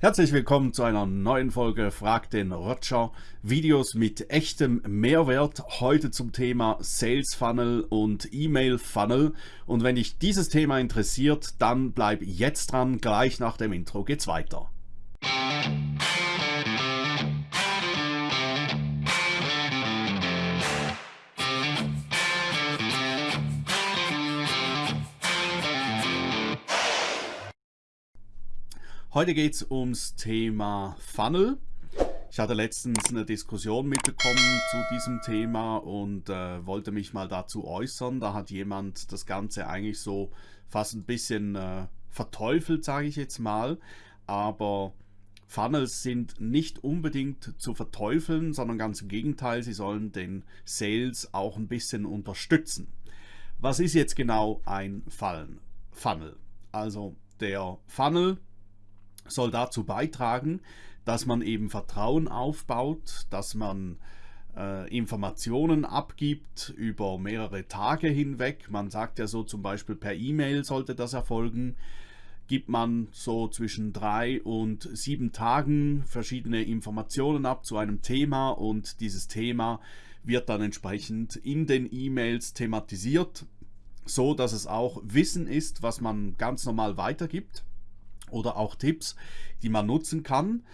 Herzlich willkommen zu einer neuen Folge Frag den Roger. Videos mit echtem Mehrwert. Heute zum Thema Sales Funnel und E-Mail Funnel. Und wenn dich dieses Thema interessiert, dann bleib jetzt dran. Gleich nach dem Intro geht's weiter. Heute geht es ums Thema Funnel. Ich hatte letztens eine Diskussion mitbekommen zu diesem Thema und äh, wollte mich mal dazu äußern. Da hat jemand das Ganze eigentlich so fast ein bisschen äh, verteufelt, sage ich jetzt mal. Aber Funnels sind nicht unbedingt zu verteufeln, sondern ganz im Gegenteil, sie sollen den Sales auch ein bisschen unterstützen. Was ist jetzt genau ein Funnel? Also der Funnel soll dazu beitragen, dass man eben Vertrauen aufbaut, dass man äh, Informationen abgibt über mehrere Tage hinweg. Man sagt ja so zum Beispiel per E-Mail sollte das erfolgen. Gibt man so zwischen drei und sieben Tagen verschiedene Informationen ab zu einem Thema und dieses Thema wird dann entsprechend in den E-Mails thematisiert, so dass es auch Wissen ist, was man ganz normal weitergibt oder auch Tipps, die man nutzen kann.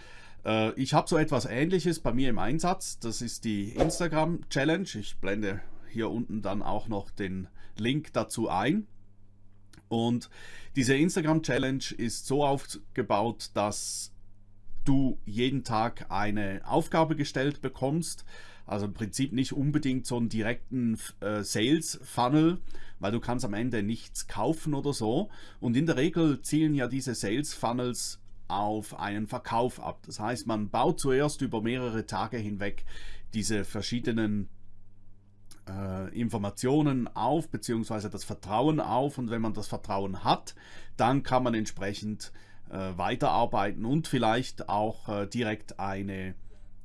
Äh, ich habe so etwas ähnliches bei mir im Einsatz. Das ist die Instagram Challenge. Ich blende hier unten dann auch noch den Link dazu ein. Und diese Instagram Challenge ist so aufgebaut, dass du jeden Tag eine Aufgabe gestellt bekommst. Also im Prinzip nicht unbedingt so einen direkten äh, Sales Funnel, weil du kannst am Ende nichts kaufen oder so. Und in der Regel zielen ja diese Sales Funnels auf einen Verkauf ab. Das heißt, man baut zuerst über mehrere Tage hinweg diese verschiedenen äh, Informationen auf, beziehungsweise das Vertrauen auf. Und wenn man das Vertrauen hat, dann kann man entsprechend äh, weiterarbeiten und vielleicht auch äh, direkt eine,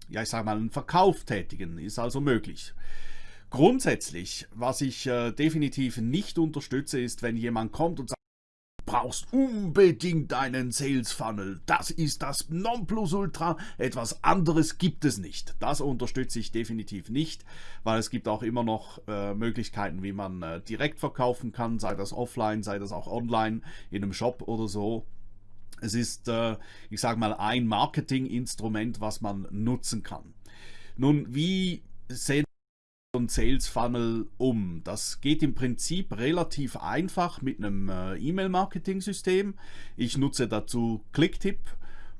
ja ich sage mal, einen Verkauf tätigen. Ist also möglich. Grundsätzlich, was ich äh, definitiv nicht unterstütze, ist, wenn jemand kommt und sagt, du brauchst unbedingt einen Sales Funnel. Das ist das Nonplusultra. Etwas anderes gibt es nicht. Das unterstütze ich definitiv nicht, weil es gibt auch immer noch äh, Möglichkeiten, wie man äh, direkt verkaufen kann, sei das offline, sei das auch online in einem Shop oder so. Es ist, äh, ich sage mal, ein Marketinginstrument, was man nutzen kann. Nun, wie sehen ein Sales Funnel um? Das geht im Prinzip relativ einfach mit einem äh, E-Mail-Marketing-System. Ich nutze dazu Clicktip,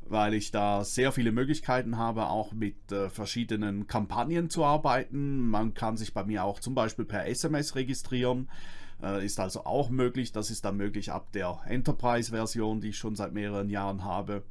weil ich da sehr viele Möglichkeiten habe, auch mit äh, verschiedenen Kampagnen zu arbeiten. Man kann sich bei mir auch zum Beispiel per SMS registrieren. Äh, ist also auch möglich. Das ist dann möglich ab der Enterprise-Version, die ich schon seit mehreren Jahren habe.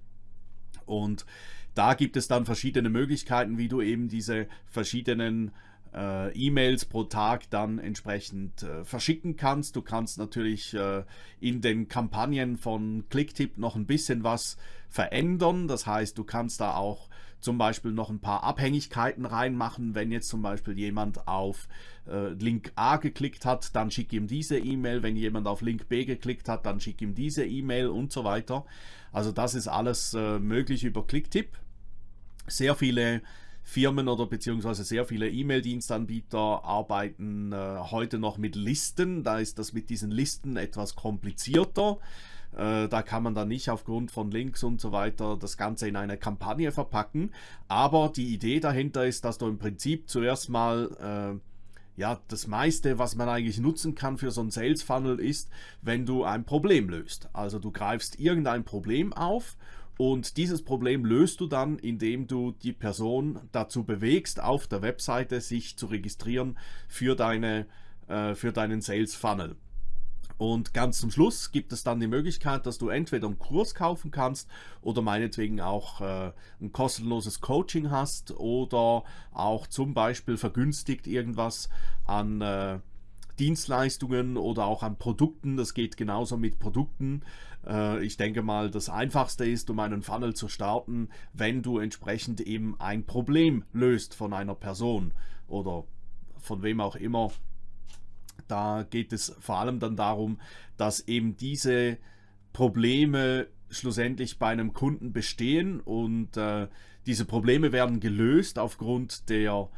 Und da gibt es dann verschiedene Möglichkeiten, wie du eben diese verschiedenen äh, E-Mails pro Tag dann entsprechend äh, verschicken kannst. Du kannst natürlich äh, in den Kampagnen von Clicktip noch ein bisschen was verändern. Das heißt, du kannst da auch zum Beispiel noch ein paar Abhängigkeiten reinmachen. Wenn jetzt zum Beispiel jemand auf äh, Link A geklickt hat, dann schick ihm diese E-Mail. Wenn jemand auf Link B geklickt hat, dann schick ihm diese E-Mail und so weiter. Also das ist alles äh, möglich über Clicktip. Sehr viele Firmen oder beziehungsweise sehr viele E-Mail-Dienstanbieter arbeiten äh, heute noch mit Listen. Da ist das mit diesen Listen etwas komplizierter. Äh, da kann man dann nicht aufgrund von Links und so weiter das Ganze in eine Kampagne verpacken. Aber die Idee dahinter ist, dass du im Prinzip zuerst mal äh, ja, das meiste, was man eigentlich nutzen kann für so ein Sales Funnel ist, wenn du ein Problem löst. Also du greifst irgendein Problem auf und dieses Problem löst du dann, indem du die Person dazu bewegst, auf der Webseite sich zu registrieren für, deine, äh, für deinen Sales Funnel. Und ganz zum Schluss gibt es dann die Möglichkeit, dass du entweder einen Kurs kaufen kannst oder meinetwegen auch äh, ein kostenloses Coaching hast oder auch zum Beispiel vergünstigt irgendwas an äh, Dienstleistungen oder auch an Produkten. Das geht genauso mit Produkten. Äh, ich denke mal, das Einfachste ist, um einen Funnel zu starten, wenn du entsprechend eben ein Problem löst von einer Person oder von wem auch immer. Da geht es vor allem dann darum, dass eben diese Probleme schlussendlich bei einem Kunden bestehen und äh, diese Probleme werden gelöst aufgrund der,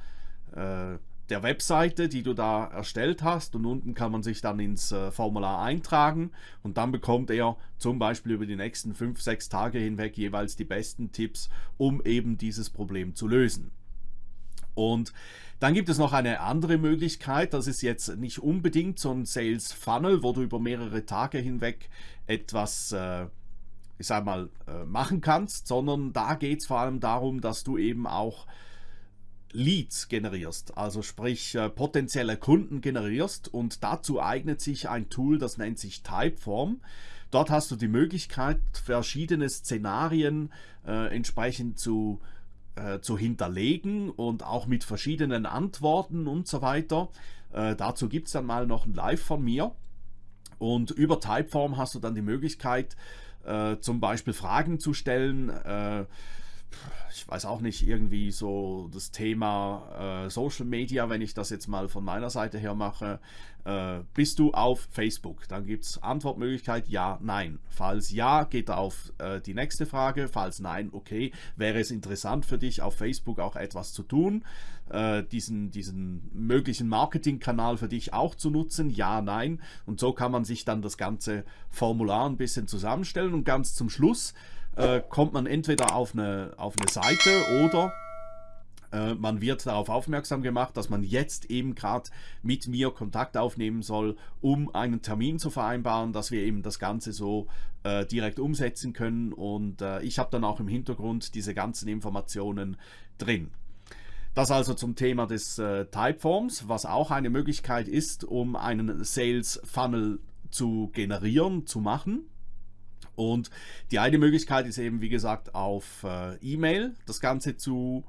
äh, der Webseite, die du da erstellt hast. Und unten kann man sich dann ins äh, Formular eintragen. Und dann bekommt er zum Beispiel über die nächsten 5, 6 Tage hinweg jeweils die besten Tipps, um eben dieses Problem zu lösen. Und dann gibt es noch eine andere Möglichkeit, das ist jetzt nicht unbedingt so ein Sales Funnel, wo du über mehrere Tage hinweg etwas, äh, ich sag mal, äh, machen kannst, sondern da geht es vor allem darum, dass du eben auch Leads generierst, also sprich äh, potenzielle Kunden generierst und dazu eignet sich ein Tool, das nennt sich Typeform. Dort hast du die Möglichkeit, verschiedene Szenarien äh, entsprechend zu äh, äh, zu hinterlegen und auch mit verschiedenen Antworten und so weiter. Äh, dazu gibt es dann mal noch ein Live von mir. Und über Typeform hast du dann die Möglichkeit, äh, zum Beispiel Fragen zu stellen. Ich weiß auch nicht, irgendwie so das Thema äh, Social Media, wenn ich das jetzt mal von meiner Seite her mache, äh, bist du auf Facebook? Dann gibt es Antwortmöglichkeit ja, nein. Falls ja, geht auf äh, die nächste Frage. Falls nein, okay, wäre es interessant für dich, auf Facebook auch etwas zu tun, äh, diesen, diesen möglichen Marketingkanal für dich auch zu nutzen? Ja, nein. Und so kann man sich dann das ganze Formular ein bisschen zusammenstellen und ganz zum Schluss äh, kommt man entweder auf eine, auf eine Seite oder äh, man wird darauf aufmerksam gemacht, dass man jetzt eben gerade mit mir Kontakt aufnehmen soll, um einen Termin zu vereinbaren, dass wir eben das Ganze so äh, direkt umsetzen können. Und äh, ich habe dann auch im Hintergrund diese ganzen Informationen drin. Das also zum Thema des äh, Typeforms, was auch eine Möglichkeit ist, um einen Sales Funnel zu generieren, zu machen. Und die eine Möglichkeit ist eben, wie gesagt, auf äh, E-Mail das Ganze zu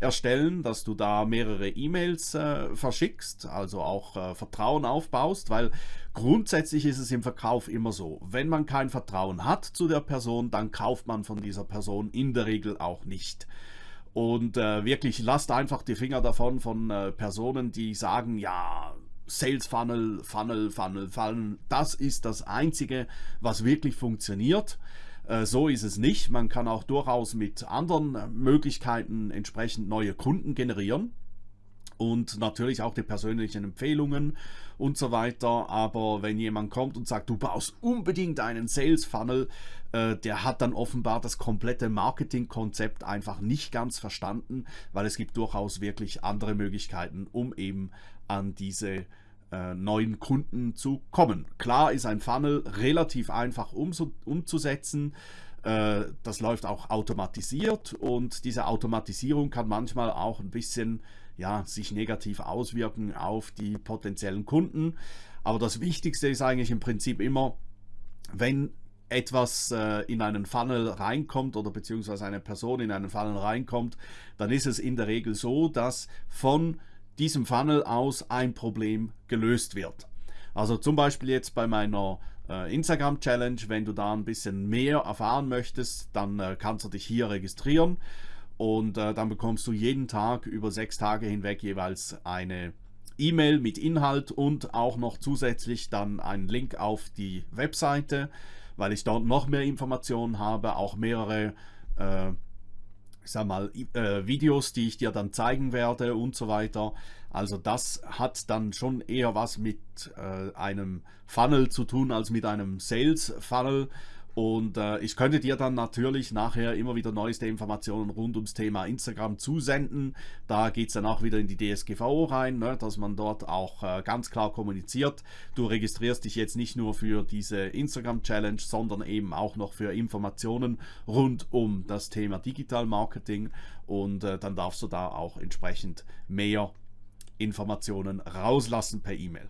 erstellen, dass du da mehrere E-Mails äh, verschickst, also auch äh, Vertrauen aufbaust, weil grundsätzlich ist es im Verkauf immer so, wenn man kein Vertrauen hat zu der Person, dann kauft man von dieser Person in der Regel auch nicht. Und äh, wirklich lasst einfach die Finger davon von äh, Personen, die sagen, ja, Sales Funnel, Funnel, Funnel, Funnel. Das ist das Einzige, was wirklich funktioniert. Äh, so ist es nicht. Man kann auch durchaus mit anderen Möglichkeiten entsprechend neue Kunden generieren und natürlich auch die persönlichen Empfehlungen und so weiter. Aber wenn jemand kommt und sagt, du baust unbedingt einen Sales Funnel, äh, der hat dann offenbar das komplette Marketingkonzept einfach nicht ganz verstanden, weil es gibt durchaus wirklich andere Möglichkeiten, um eben an diese äh, neuen Kunden zu kommen. Klar ist ein Funnel relativ einfach umzusetzen. Äh, das läuft auch automatisiert und diese Automatisierung kann manchmal auch ein bisschen ja, sich negativ auswirken auf die potenziellen Kunden. Aber das Wichtigste ist eigentlich im Prinzip immer, wenn etwas äh, in einen Funnel reinkommt oder beziehungsweise eine Person in einen Funnel reinkommt, dann ist es in der Regel so, dass von diesem Funnel aus ein Problem gelöst wird. Also zum Beispiel jetzt bei meiner äh, Instagram Challenge, wenn du da ein bisschen mehr erfahren möchtest, dann äh, kannst du dich hier registrieren und äh, dann bekommst du jeden Tag über sechs Tage hinweg jeweils eine E-Mail mit Inhalt und auch noch zusätzlich dann einen Link auf die Webseite, weil ich dort noch mehr Informationen habe, auch mehrere äh, ich sag mal, äh, Videos, die ich dir dann zeigen werde und so weiter. Also das hat dann schon eher was mit äh, einem Funnel zu tun als mit einem Sales Funnel. Und äh, ich könnte dir dann natürlich nachher immer wieder neueste Informationen rund ums Thema Instagram zusenden. Da geht es dann auch wieder in die DSGVO rein, ne, dass man dort auch äh, ganz klar kommuniziert. Du registrierst dich jetzt nicht nur für diese Instagram Challenge, sondern eben auch noch für Informationen rund um das Thema Digital Marketing. Und äh, dann darfst du da auch entsprechend mehr Informationen rauslassen per E-Mail.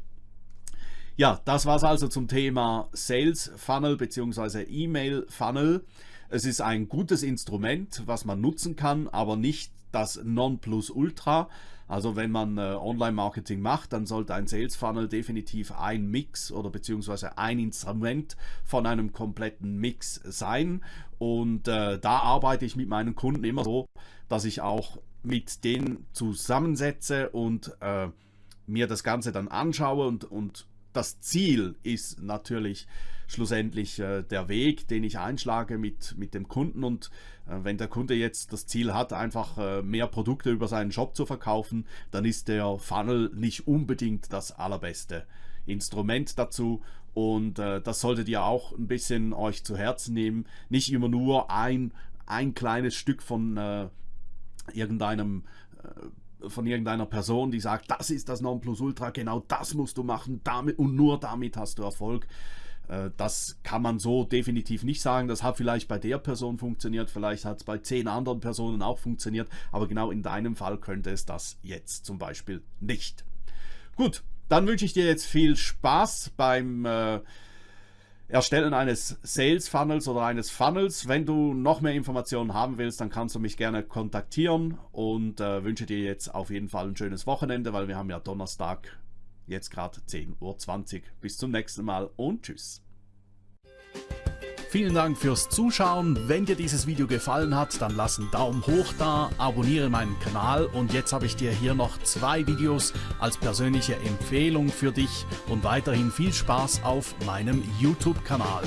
Ja, das war es also zum Thema Sales Funnel bzw. E-Mail Funnel. Es ist ein gutes Instrument, was man nutzen kann, aber nicht das Nonplusultra. Also wenn man äh, Online-Marketing macht, dann sollte ein Sales Funnel definitiv ein Mix oder beziehungsweise ein Instrument von einem kompletten Mix sein. Und äh, da arbeite ich mit meinen Kunden immer so, dass ich auch mit denen zusammensetze und äh, mir das Ganze dann anschaue und, und das Ziel ist natürlich schlussendlich äh, der Weg, den ich einschlage mit, mit dem Kunden. Und äh, wenn der Kunde jetzt das Ziel hat, einfach äh, mehr Produkte über seinen Shop zu verkaufen, dann ist der Funnel nicht unbedingt das allerbeste Instrument dazu. Und äh, das solltet ihr auch ein bisschen euch zu Herzen nehmen. Nicht immer nur ein, ein kleines Stück von äh, irgendeinem äh, von irgendeiner Person, die sagt, das ist das Nonplusultra, genau das musst du machen, damit und nur damit hast du Erfolg. Äh, das kann man so definitiv nicht sagen. Das hat vielleicht bei der Person funktioniert, vielleicht hat es bei zehn anderen Personen auch funktioniert, aber genau in deinem Fall könnte es das jetzt zum Beispiel nicht. Gut, dann wünsche ich dir jetzt viel Spaß beim äh, Erstellen eines Sales Funnels oder eines Funnels. Wenn du noch mehr Informationen haben willst, dann kannst du mich gerne kontaktieren und äh, wünsche dir jetzt auf jeden Fall ein schönes Wochenende, weil wir haben ja Donnerstag jetzt gerade 10.20 Uhr. Bis zum nächsten Mal und tschüss. Vielen Dank fürs Zuschauen. Wenn dir dieses Video gefallen hat, dann lass einen Daumen hoch da, abonniere meinen Kanal und jetzt habe ich dir hier noch zwei Videos als persönliche Empfehlung für dich und weiterhin viel Spaß auf meinem YouTube-Kanal.